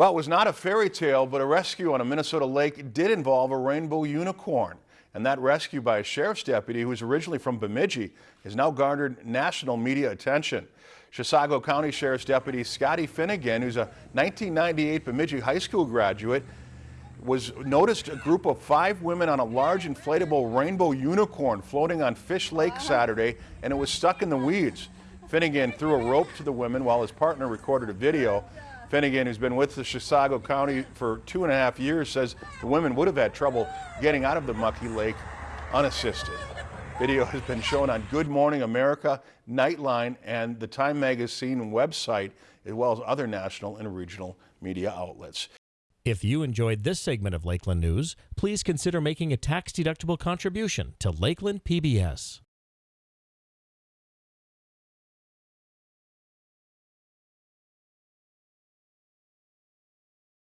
Well, it was not a fairy tale, but a rescue on a Minnesota lake did involve a rainbow unicorn. And that rescue by a sheriff's deputy who was originally from Bemidji has now garnered national media attention. Chisago County Sheriff's Deputy Scotty Finnegan, who's a 1998 Bemidji High School graduate, was noticed a group of five women on a large inflatable rainbow unicorn floating on Fish Lake Saturday, and it was stuck in the weeds. Finnegan threw a rope to the women while his partner recorded a video. Finnegan, who's been with the Chisago County for two and a half years, says the women would have had trouble getting out of the mucky lake unassisted. Video has been shown on Good Morning America, Nightline, and the Time Magazine website, as well as other national and regional media outlets. If you enjoyed this segment of Lakeland News, please consider making a tax-deductible contribution to Lakeland PBS.